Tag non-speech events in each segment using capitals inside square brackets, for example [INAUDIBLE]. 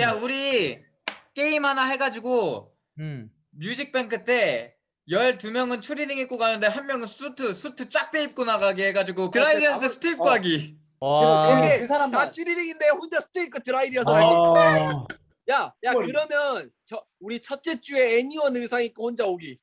야 우리 게임 하나 해가지고 음. 뮤직뱅크 때 12명은 추리닝 입고 가는데 한 명은 수트 수트 쫙 빼 입고 나가게 해가지고 드라이리언스 때 아무- 수트 입고 어. 하기 와. 그게 그 사람만. 다 찌리링인데 혼자 스테이크 드라이리어서. 아. 야, 야 뭘. 그러면 저 우리 첫째 주에 애니원 의상 입고 혼자 오기.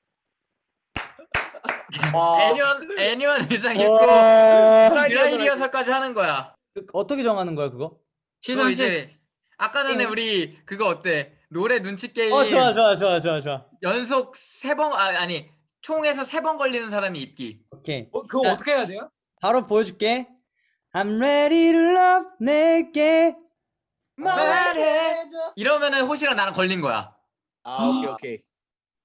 [LAUGHS] 와. 애니원 애니원 의상 입고 와. 드라이 리허설까지 하는 거야 어떻게 정하는 거야 그거? 그거 이제 아까 전에 우리 그거 어때 노래 눈치 게임 어 좋아 좋아 좋아 좋아 좋아. 연속 세 번 아, 아니 총에서 세 번 걸리는 사람이 입기 오케이. 어, 그거 야. 어떻게 해야 돼요? 바로 보여줄게. I'm ready to love 내게 말해. 이러면은 호시랑 나랑 걸린 거야 아, 오케이 오케이.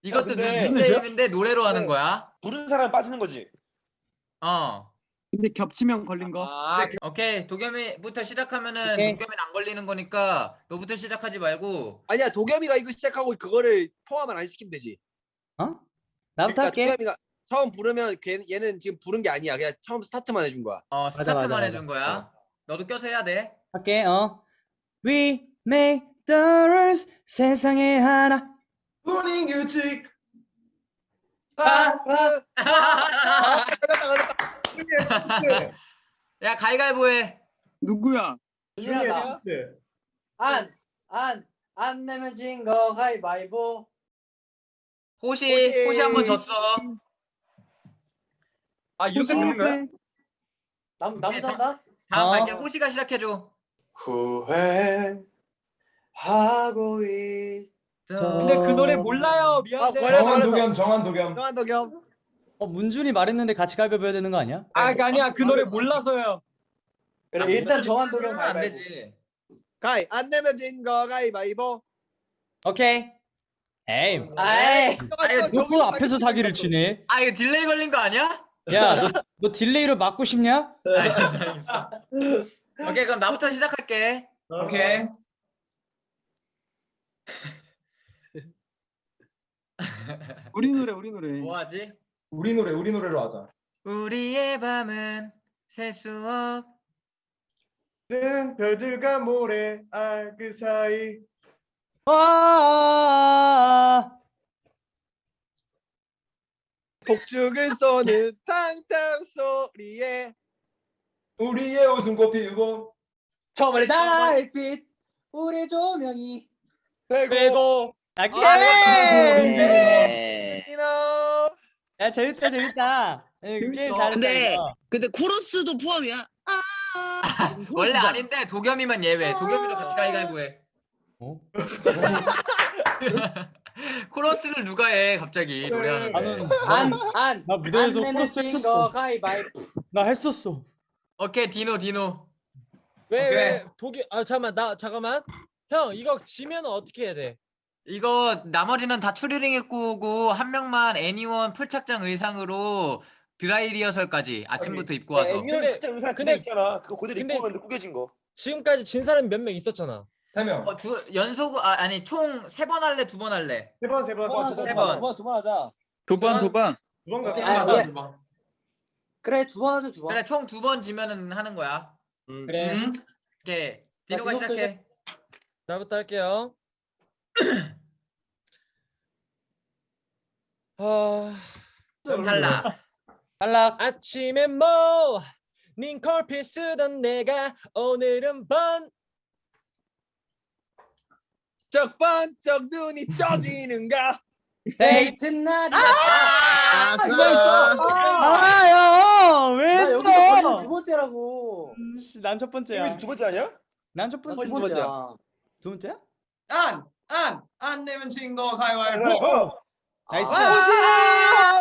이것도 근데- 눈치 게임인데 노래로 하는 거야 부른 사람 빠지는 거지. 어 근데 겹치면 걸린 거. 아, 오케이 도겸이부터 시작하면은 오케이. 도겸이는 안 걸리는 거니까 너부터 시작하지 말고 아니야 도겸이가 이거 시작하고 그거를 포함을 안 시키면 되지. 어? 나부터 그러니까 할게. 도겸이가 처음 부르면 걔, 얘는 지금 부른 게 아니야. 그냥 처음 스타트만 해준 거야. 어 맞아, 스타트만 맞아. 해준 거야 너도 껴서 해야 돼 할게. 어. We make the rules 세상에 하나. 분위 규칙. 아, 아, 걸렸다 걸렸다. 야 가위가위보 해 누구야? 중요하다. 안, 안, 안 내면 진 거 가위바위보. 호시 호시. 호시 한 번 졌어 아, 이렇게 되는 거야? 남, 오케이, 남자 한다? 다음 어. 갈게 호시가 시작해줘 후회하고 있. 근데 그 노래 몰라요. 아, 미안해. 걸렸다 정한. 도겸, 정한 도겸. 정한 도겸. 어 문준이 말했는데 같이 가위바위보 해야 되는 거 아니야? 아, 그 아니야. 그 노래 몰라서요. 그래 일단 정한 도겸 안 가위바위보. 되지 가이 안 내면 진 거 가위바위보. 오케이. 에이. 아이. 아니, 너또 앞에서 사기를 치네. 아 이거 delay 걸린 거 아니야? 야, 너, 너 delay로 맞고 싶냐? [LAUGHS] 알겠어 알겠어 오케이 그럼 나부터 시작할게 오케이. [LAUGHS] 우리 노래 우리 노래. 뭐 하지? 우리 노래, 우리 노래로 하자. 우리의 밤은 셀 수 없. 는 별들과 모래 알그 사이. 와. 폭죽을 쏘는 탕탕 소리에 우리의 웃음꽃 피우고 저번에 달빛, 우리 조명이. 되고. 빼고 오케이. 이노 야 재밌다 재밌다. 에, 게임 잘했다. 근데- 이거. 근데 코러스도 포함이야? 아, [LAUGHS] 원래 코러스잖아. 아닌데 도겸이만 예외 도겸이도 같이 가위가위보 해 어? [LAUGHS] 코러스를 누가 해 갑자기 노래하는데 나는 안, 나, 안. 나 무대에서 안 내면 코러스 진 했었어. 거 가위바위보. 나 했었어. 오케이 디노 디노 왜, 오케이. 왜, 독일, 아, 잠깐만, 나, 잠깐만. 형, 이거 지면 어떻게 해야 돼? 이거 나머지는 다 추리링 입고 오고 한 명만 애니원 풀착장 의상으로 드라이 리허설까지 아침부터 입고 와서 애니원 근데- 진짜 의상 집에 근데- 있잖아. 그거 그대로 근데- 입고 오면 꾸겨진 거. 지금까지 진 사람이 몇 명 있었잖아. 세 명. 어, 두, 연속 아, 아니 총 세 번 할래 두 번 할래 세 번, 세 번. 세두 번. 번, 두 번, 두번 하자. 두번두 번. 두번 두번 갈까? 하자, 예. 두 번. 그래, 두 번 하자, 두 번. 그래 총 두 번 지면은 하는 거야 그래. 음. 오케이 디노가 디노부터 시작해 나부터 할게요. 아, 탈락 탈락. 아침에 뭐, 닝콜필 쓰던 내가 오늘은 번. 적 번쩍 눈이 떠지는가 데이트 날이. 아싸. 아, 형! 왜 나 여기서 걸리는 두 했어? 번째라고. 난 첫 번째야. 두 번째 아니야? 난 첫나 번째. 두 번째야. 두 번째야? 안! 안! 안 내면 진거 가위바위보. 어. nice. 아,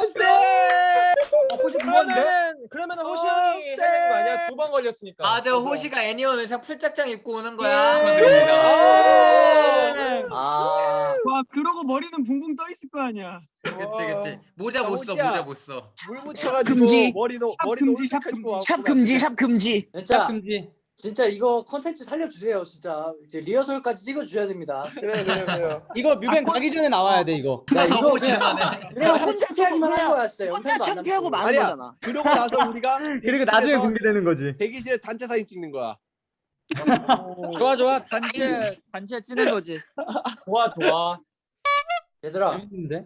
혹시 두 번째? 그러면은, 그러면은 호시 형이 해야 되는 거 아니야? 두 번 걸렸으니까. 맞아. 호시가 Anyone 의상 풀착장 입고 오는 거야 예. 축하드립니다 아. 와 그러고 머리는 붕붕 떠 있을 거 아니야. 그치 그치 모자 야, 못 써. 모자 못 써 물 묻혀가지고 금지. 머리도 샵 머리도 금지, 샵 금지. 샵 금지, 샵 금지. 진짜, 금지. 진짜 이거 컨텐츠 살려주세요, 진짜. 이제 리허설까지 찍어주셔야 됩니다. 그래, 그래, 그래. 이거 뮤뱅 가기 전에 나와야 돼 이거. 야, 이거 그냥 그냥 혼자 창피하기만 한 거야, 진짜. 혼자 영상도 안 창피하고 남기고. 많은 아니야. 거잖아. 그러고 나서 우리가 [LAUGHS] 그리고 나중에 대기실에서 공개되는 거지. 대기실에 단체 사진 찍는 거야 좋아 좋아 단체 단체 찌는 거지. 좋아 좋아. 얘들아 재밌는데?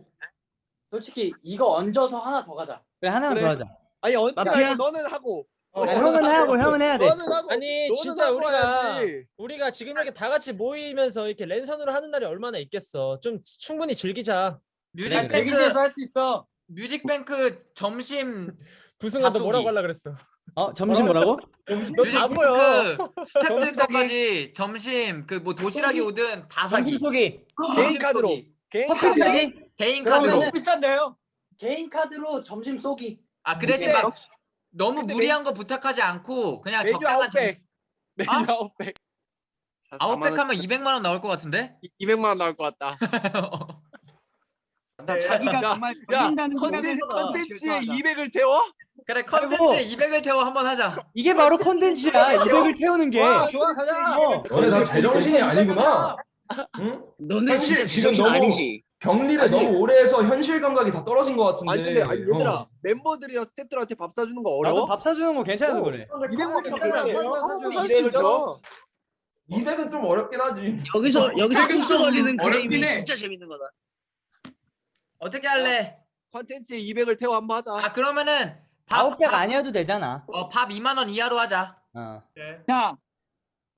솔직히 이거 얹어서 하나 더 가자. 그래 하나만 그래. 더 하자. 아니 언제 마피아? 말고 너는 하고. 아, 형은 하고 형은 해야 돼. 하고. 아니 진짜 우리가 해야지. 우리가 지금 이렇게 다 같이 모이면서 이렇게 랜선으로 하는 날이 얼마나 있겠어. 좀 충분히 즐기자. 뮤직뱅크 대기실에서 할 수 있어. 뮤직뱅크 점심 부승관아 너. 뭐라고 하려 그랬어? 어 점심 뭐라고? 너 다 보여. 뮤직뱅크 스태프들 것까지 점심 그 뭐 도시락이 오든 다 사기. 속이 개인 카드로. 개인. 사기. 개인 카드로. 비싼데요? 개인 카드로 점심 쏘기. 아 그 대신 근데- 막 너무 무리한 거 부탁하지 않고 그냥 메뉴 적당한 아웃백. 메뉴 아? 아웃백. 아웃백 하면 200만 원 나올 것 같은데? 200만 원 나올 것 같다. 나 자기가 정말 걸린다는 컨텐츠 생각에서 컨텐츠에 죄송하다. 200을 태워? 그래. 컨텐츠에 200을 태워 한번 하자. 이게 바로 콘텐츠야. 200을 태우는 게. 와, 좋아 가자. 어. 너네 다 제정신이 아니구나. 응? 너네 현실 진짜 지금 지금 너무- 아니지. 격리를 아니. 너무 오래 해서 현실 감각이 다 떨어진 것 같은데. 아니 근데 아니 얘들아 어. 멤버들이랑 스태프들한테 밥 사주는 거 나도 어려워? 밥 사주는 거 괜찮아서 그래. 200만 괜찮아. 한번 사줄 수 200을 있잖아. 200은 좀 어렵긴 하지. 여기서 여기서 꼼수 좀 걸리는 그림이 해. 진짜 재밌는 거다. 어떻게 할래? 컨텐츠에 200을 태워 한번 하자. 아 그러면은 밥, 아웃백 밥, 아니어도 되잖아. 어, 밥 2만 원 이하로 하자. 어. 자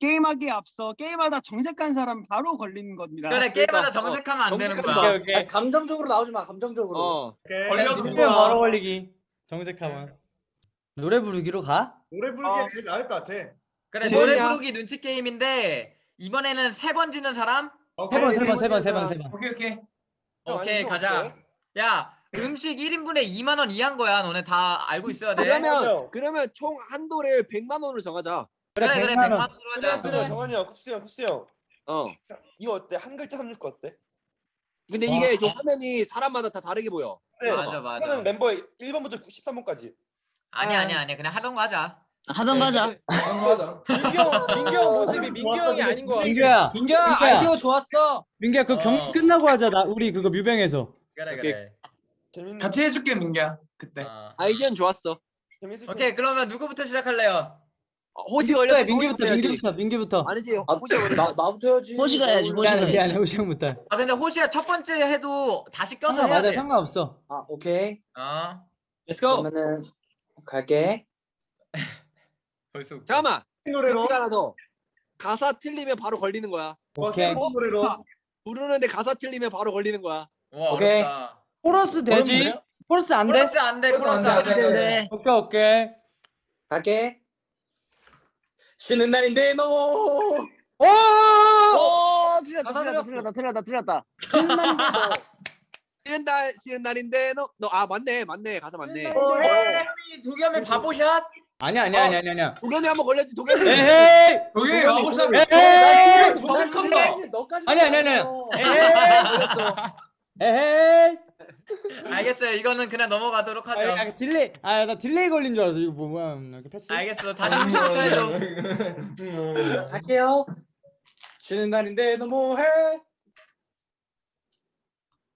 게임하기에 앞서 게임하다 정색한 사람 바로 걸리는 겁니다. 그래 게임하다 그러니까, 어, 정색하면 안 되는 거야. 마. 오케이 아니, 감정적으로 나오지 마. 감정적으로. 어. 걸려도 좋아. 바로 걸리기. 정색하면. 노래 부르기로 가? 노래 부르기가 제일 나을 것 같아. 그래 두 노래. 부르기 눈치 게임인데 이번에는 세 번 지는 사람? 세 번, 세 번, 세 번, 세 번, 세 번. 오케이 오케이. 오케이 가자. 야 음식 1인분에 2만 원 이한 거야. 너네 다 알고 있어야 돼. 그러면 그러면 총 한도를 100만 원으로 정하자. 그래 그래 100만 100만 원. 원으로 하자. 그래. 정한이 형, 쿱스 형, 쿱스 형. 어. 이거 어때? 한 글자 삼줄 거 어때? 근데 이게 저 화면이 사람마다 다 다르게 보여. 맞아 맞아. 그러면 멤버 1번부터 13번까지. 아니 아니 아니 그냥 하던 거 하자. 하던 가자. 하자. 민경 민경 모습이 민경이 아닌 거 같아. 민규야, 민규야 민규야. 아이디어 좋았어. 민규야 그 경기 어. 끝나고 하자. 나 우리 그거 뮤뱅에서. 그래. 그래. 재밌는. 같이 해줄게 민기야 그때. 어. 아이디어는 좋았어. 재밌을 오케이 그러면 누구부터 시작할래요? 어, 호시 호시 걸려야지. 민규부터, 민규부터. 아니지. 아, 호시 걸렸지. 나 나부터 해야지. 호시가 해야지, 호시가 미안해, 해야지. 미안해, 우리 형부터. 아 근데 호시야 첫 번째 해도 다시 껴서 해야 돼. 상관없어. 아 오케이. 어. Let's go. 그러면은 갈게. [LAUGHS] 벌써. 웃겨. 잠깐만. 노래로. 하나 더. 가사 틀리면 바로 걸리는 거야. 오케이. 노래로. 부르는데 가사 틀리면 바로 걸리는 거야. 와 오케이. 어렵다. 코러스 되지? 코러스 안 돼? 코러스 안 돼. 코러스 안 돼. 네. 오케이, 오케이. 갈게. 쉬는 날인데 너무 오! 오 틀렸다 틀렸다. 틀렸다 틀렸다 틀렸다. 쉬는 날인데 너. [LAUGHS] 쉬는 날 쉬는 날인데 너너아 맞네 맞네 가사 맞네. 어, 해미 도겸이 바보샷. 아니야, 아니야, 아니야, 아니야, 아니야. 도겸이 한번 걸렸지 도겸이. 에헤이! 저기 와보자. 에헤이! 큰다. 너까지. 아니, 아니, 아니, 아니. 걸렸어. 에헤이! 에헤이! 알겠어요. 이거는 그냥 넘어가도록 아, 하죠. 아, delay, 아, 나 delay 걸린 줄 알았어. 이거 뭐, 뭐야, 이렇게 패스? 알겠어. 다시 한번 시작해줘. 음. 갈게요. 쉬는 날인데 너무해.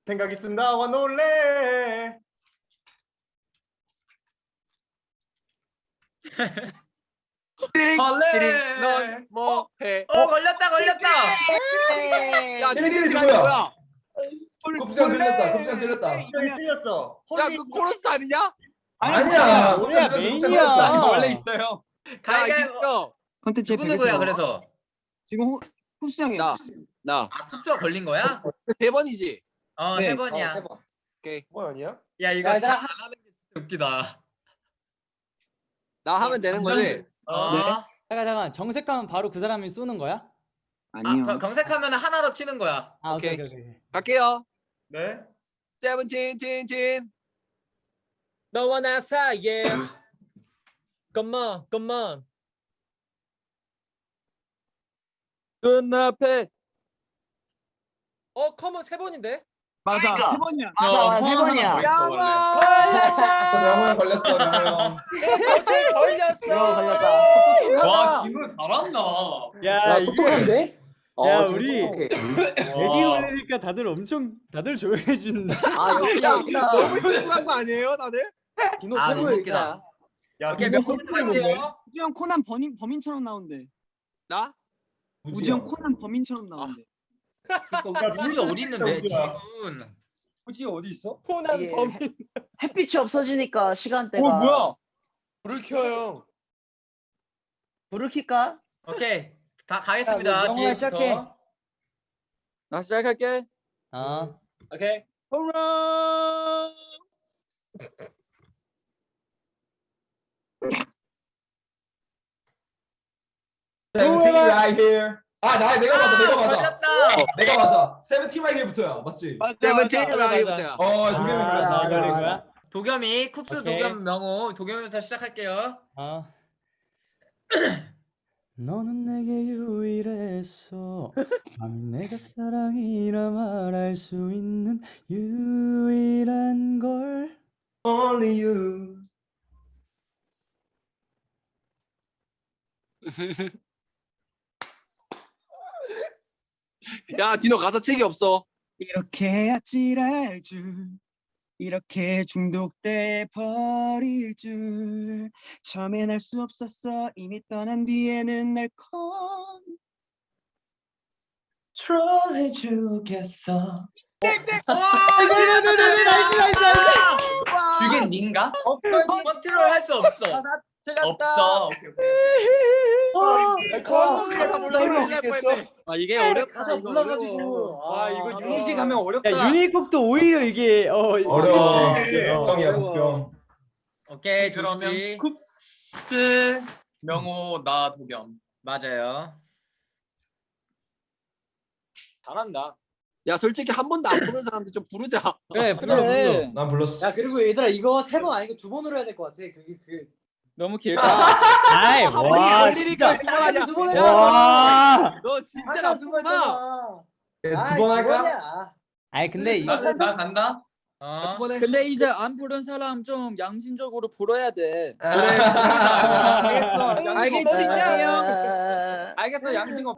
생각 있음 나와 놀래. 띠링 할래. 띠링 넌 뭐 해. 어 걸렸다 걸렸다. 야 띠링 띠링이라는 누구야? 뭐야? 형 들렸다. 형 들렸다. 틀렸어. 야 그 코러스 아니냐? 아니야. 우리야, 메인이야. 원래 있어요. 야 가위가위보. 있어. 컨텐츠 누구 누구야 그래서? 지금 호, 쿱스 형이 나. 나. 아 쿱스가 걸린 거야? 세 번이지. 어 네. 세 어, 번이야. 세 번. 뭐 아니야? 야 이거 야, 다 나- 안 하는 게 진짜 웃기다. 나 하면 되는 거지. 어. 네. 잠깐, 잠깐. 정색하면 바로 그 사람이 쏘는 거야? 아니요. 아 경색하면 하나로 치는 거야. 아, 오케이, 오케이. 오케이, 오케이. 갈게요. 네. 세븐틴 틴틴. 너와 나 사이에. Come on, come on. 눈앞에 어, 컴온 세 번인데? 맞아. 그러니까. 세 번이야. 맞아 맞아 세 번이야. 영원 걸렸어. 형. 어제 걸렸어. 걸렸다. 와 진우 잘한다. 야, 야 똑똑한데? 어, 야, 좀 우리-. 애기 걸리니까 다들 엄청, 다들 조용해진다. 아 야. 너무 심한 거 아니에요 다들? 디노 아, 너무 웃기다. 야, 몇 번째 할게요? 형 코난 범인 범인처럼 나온대. 나? 우지영 코난 범인처럼 나오는데. 우리 어디 있는데. 지금 굳이 어디 있어? 코난 이게 범인. 햇- 햇빛이 없어지니까 시간대가. 어 뭐야? 불을 켜요. 불을 켤까? 오케이 다 가겠습니다. 영화 지금부터. 시작해. 나 시작할게. 어. 오케이. 홈런. Seventeen right here. 아, 나 내가 맞아, 내가 맞아. 걸렸다. 내가 맞아. Seventeen right here부터야, 맞지? 맞아, 세븐틴 맞아. 라이브야. 어, 두 개면 아. 나 걸린 거야? 도겸이 쿱스. 도겸 명호 도겸에서 시작할게요. 어. 너는 내게 유일했어. 감히 내가 사랑이라 말할 수 있는 유일한 걸. Only you. 야 디노 가사 책이 없어. 이렇게 아찔할 줄 이렇게 중독돼 버릴 줄 처음엔 알 수 없었어 이미 떠난 뒤에는 날컴 트롤해 주겠어. 그게 닌가? 컨트롤 할 수 없어. 없어. 가사 몰라 이거 뻔했네. 아 이게 어렵다, 가사 이거 몰라가지고. 어려워. 아 이거 아, 유니식 하면 어렵다. 야, 유니콕도 오히려 이게 어 어려워. 걱정이야, 걱정. 오케이 그러면 조지 쿱스 명호 나 도겸. 맞아요. 잘한다. 야 솔직히 한 번도 안 부른 사람들 좀 부르자. 그래 그래. 불러. 난 불렀어. 야 그리고 얘들아 이거 세 번 아니고 두 번으로 해야 될 것 같아. 그게 그 너무 길다. 아이 한 번이 와 진짜. 두번 해. 와너 진짜 두번 나쁘구나. 했잖아. 두번 할까? 아이 근데 이- 나, 나 간다. 어. 근데 이제 안 부른 사람 좀 양심적으로 불어야 돼. [LAUGHS] 알겠어. 알겠지? 아, 알겠어 양심 없.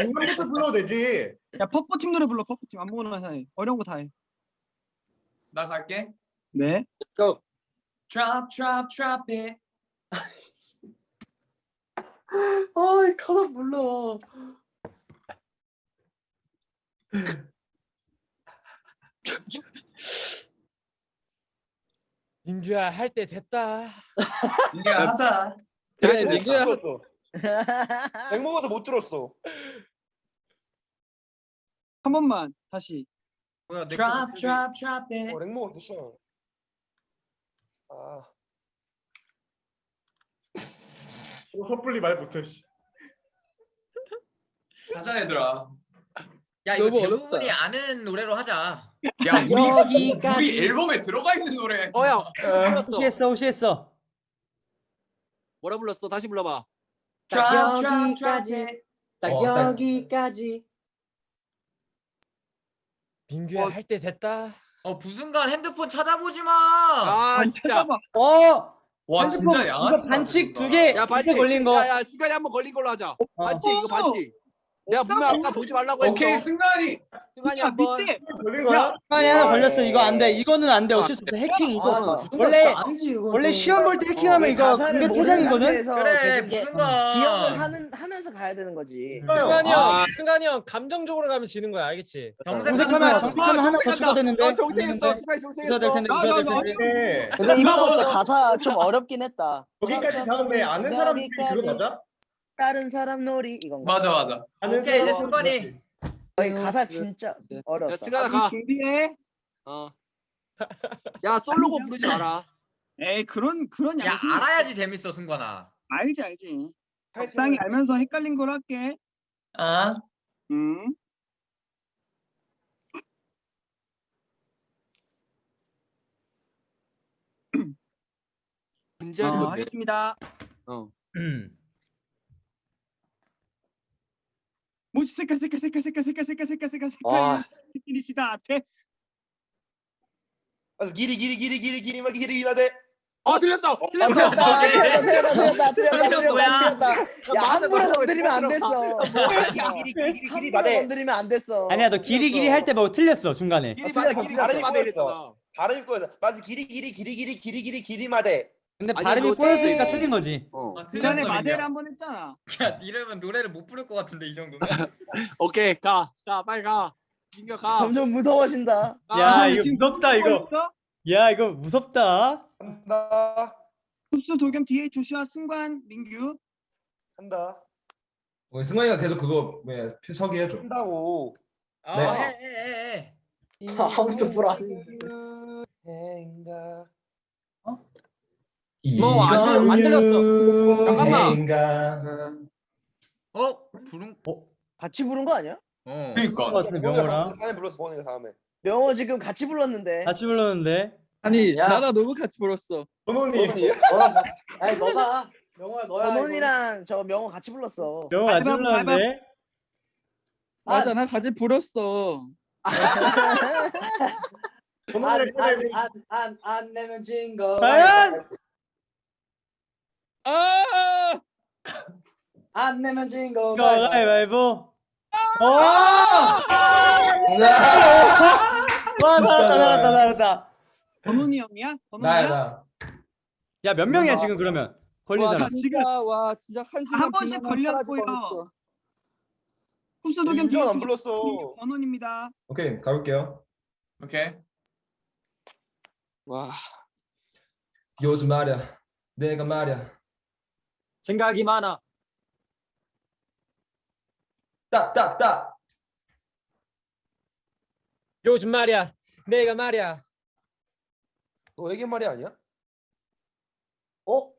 중간부터 불러도 되지. 야 퍼포팀 노래 불러 퍼포팀 아무거나 해 어려운 거 다 해 나 갈게. 네 Drop, drop, drop it. [LAUGHS] 아이 가사 몰라. [LAUGHS] 민규야 할 때 됐다. 이게 하자. 그래 민규야 [LAUGHS] 백 먹어서 못 들었어. 한 번만 다시 뭐야 내 Drop, 거 drop, drop it. 어, 렉 먹어 됐어. 아. 또 섣불리 말 못해. 씨. 가자 얘들아. 야 이거 너무 대부분이. 아는 노래로 하자. 야 우리 여기까지. 우리 앨범에 들어가 있는 노래. 어야 불렀어. 호시했어 호시했어 뭐라 불렀어? 다시 불러봐. Drop, 딱 여기까지. 딱 어, 딱- 여기까지. 민규야 할때 됐다. 어 부승관 핸드폰 찾아보지 마. 아 진짜. 어와 핸드폰 진짜 양아치. 이거 반칙 두 개 야두 반칙 개 걸린 거 야 야 승관이 한번 걸린 걸로 하자. 반칙 이거 반칙. 내가 분명 아까 보지 말라고 했어. 오케이 승관이. 야한 번. 밑에 걸린 거야? 승관이 하나 걸렸어 이거 안돼 이거는 안돼 어쩔 수 없어 해킹 이거 원래 아니지 이거. 원래 시험 볼 때 해킹하면 이거 가사를 공개 모르는 퇴장이거든 그래 부순간. 기억을 하는 하면서 가야 되는 거지. 승관이 아. 형, 승관이 형 감정적으로 가면 지는 거야, 알겠지? 정색하면 정색하면 하나 더 추가 되는데 어 정생했어. 시간이 추가될 정생했어. 텐데 네. 근데 이거 가사 좀 어렵긴 했다. 여기까지 가는데 아는 사람들이 그거 맞아? 다른 사람 놀이 이건가? 맞아 맞아. 오케이 이제 사람- 승관이. 어, 이 가사 진짜 야 어렵다. 시간아 가. 준비해 어. [LAUGHS] 야 솔로곡 부르지 마라. 에이 그런 그런 야 양심 알아야지 재밌어 승관아. 알지 알지 할 적당히 알면서 헷갈린 걸 할게 아. 음 문제는 어. 하겠습니다 음. 무지 색깔 색깔 색깔 색깔 색깔 색깔 색깔 색깔 아. 색깔 이니시다 앞에 그래서 길이 길이 길이 길이 길이 막 길이 이마대. 어 들렸어. 아, 들렸어. 틀렸다, 틀렸다, 틀렸다, 틀렸다, 틀렸다, 틀렸어, 뭐야? 틀렸다, 틀렸다. 야, 맞아, 함부로 맞아. 건드리면 안 됐어. 함부로 마대. 건드리면 안 됐어. 아니야 너 길이 길이 할 때 뭐 틀렸어 중간에 길이 틀렸어, 길이 마대 이랬잖아. 발음 거에서 맞아 길이 길이 길이 길이 길이 길이 길이 마대. 근데 아니, 발음이 그거 꼬였으니까 땡. 틀린 거지. 어. 아, 전에 틀렸어 마대를 민규. 한번 했잖아. 야 이러면 노래를 못 부를 것 같은데 이 정도면. [LAUGHS] 오케이 가. 가 빨리 가. 민규 가. 점점 무서워진다. 가. 야 아, 이거 지금 무섭다 이거. 야 이거 무섭다. 한다. 흡수 도겸 뒤에 조슈아 승관 민규. 한다. 어, 승관이가 계속 그거 왜 서기 해줘. 한다고. 아 네. 해 해 해. 아무도 보라. 행가. 뭐, 안 들려- 안 들렸어. 잠깐만. 어 부른. 같이 부른 거 아니야? 어. 그러니까 것 같은데 명호랑 다음에 불렀어 보니까 다음에. 명호 지금 같이 불렀는데. 같이 불렀는데. 아니 야. 나랑 너무 같이 불었어. 번호니. 너가 아니 너가 명호야 너야. 이거. 번원이랑 저 명호 같이 불렀어. 명호 같이 가위바위보, 불렀는데. 맞아 나 같이 불었어. 꺼내고. 안안 안 내면 진 거. 과연? 아! 안 내면 진 거. 이거 가위바위보. 어! 와 잘했다 잘했다 잘했다. 번훈이 형이야? 나야 나. 야몇 명이야 지금 그러면 걸린 와, 사람? 진짜 와 진짜 한 순간 한 번씩 걸렸고요. 뒤에 인정 안 불렀어. 번훈입니다. 오케이 가볼게요. 오케이 와 요즘 말야. 내가 말야. 생각이 많아. 딱딱 딱. 요즘 말이야. 내가 말이야. 너에게 말이 아니야? 어?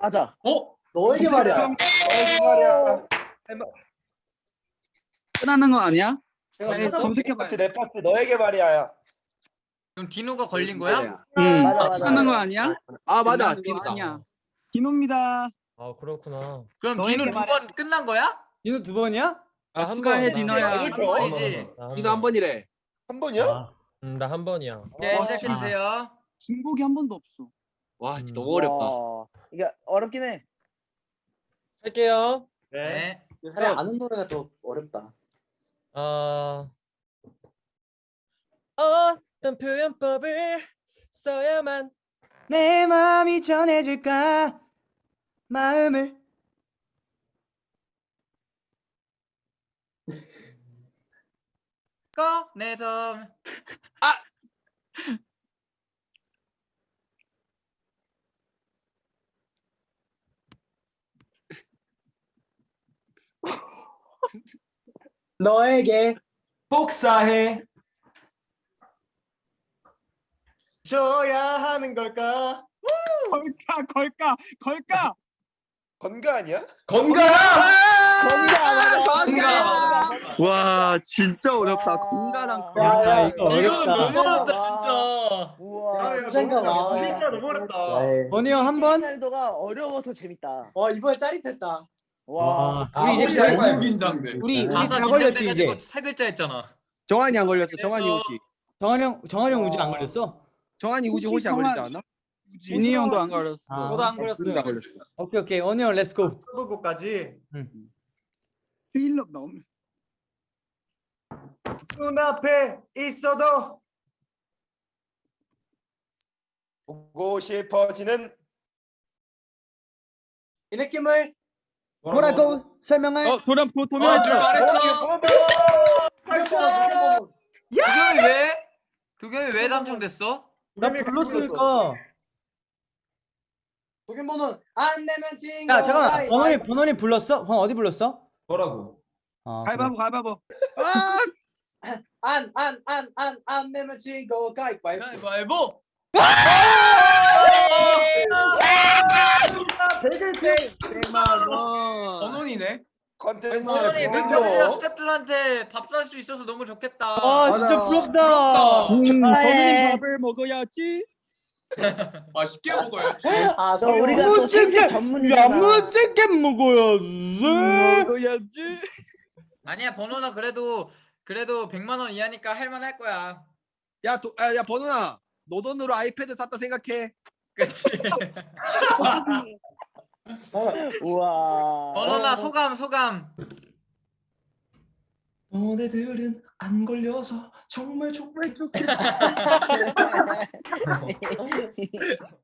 맞아. 어? 너에게 말이야. 너에게 말이야. 끝나는 거 아니야? 제가 네, 찾아- 검색해봐요. 파트 내 파트 너에게 말이야. 그럼 디노가 걸린 거야? 응. 맞아 맞아. 끝나는 거 아니야? 아 맞아. 디노다. 아니야. 디노입니다. 아 그렇구나. 그럼 디노 두 말해. 번 끝난 거야? 디노 두 번이야? 아, 한 축하해 번. 디노야. 한 번이지. 디노 한 번이래. 한 번이야? 아, 음, 나 한 번이야. 네 와, 시작해 주세요. 진곡이 한 번도 없어. 와 진짜 음. 너무 어렵다. 와, 이게 어렵긴 해. 할게요. 네. 차라리 아는 노래가 더 어렵다. 어... 어떤 표현법을 써야만 내 마음이 전해질까 마음을 꺼내서 [LAUGHS] 너에게 복사해. 줘야 하는 걸까? 걸까 걸까 걸까. 건가 아니야? 건강. 건강 건강! 와 진짜 어렵다. 야, 야, 이거 어렵다. 너무 어렵다 와. 진짜. 우와. 생각 와. 진짜 너무 어렵다. 원희 형한 번. 날도가 어려워서 재밌다. 와 이번에 짜릿했다. 와. 와, 아, 우리 이제 혹시 할 거야? 너무 긴장돼 우리 우리 다 걸렸지 이제. 세 글자 했잖아. 정한이 안 걸렸어. 정한이 우지. 정한 형 정한 형 우지 안 걸렸어? 정한이 우지 혹시 안 걸리지 않아? 준이 형도 안 걸렸어. 아. 저도 안 걸렸어요. 둘 다 걸렸어. 오케이 오케이 원우 형 let's go. 거까지 트일럽 너무. 눈앞에 있어도 보고 싶어지는 이 느낌을 뭐라고 설명할? 어 도람 도아 도면 줄 말했어 도겸이 왜? 도겸이 왜 당첨됐어? 나 불렀으니까. 도겸번호는 안 내면 진 거. 야 잠깐만. 번원이 번원이 불렀어? 번 어디 불렀어? 뭐라고? 아, 가위바위보 가위바위보. 안, 안, 안, 안, 안 내면 진 거. 가위바위보. 가위바위보 백만 원. 번원이네 컨텐츠. 멤버들이랑 스태프들한테 밥 살 수 있어서 너무 좋겠다. 아 진짜. 부럽다. 음, 축하해. 번호님 밥을 먹어야지. [LAUGHS] 맛있게 먹어야지 아, 저 우리가 또 생색 전문이잖아. 야무지게 먹어야지. 먹어야지. 아니야 번호나 그래도 그래도 100만 원 이하니까 할만할 거야. 야, 도, 야, 야 번호나. 너 돈으로 아이패드 샀다 생각해. 그치? [LAUGHS] [LAUGHS] 우와. 번호나 소감 소감. 너네들은 안 걸려서 정말 좋겠. [LAUGHS] [LAUGHS] [LAUGHS]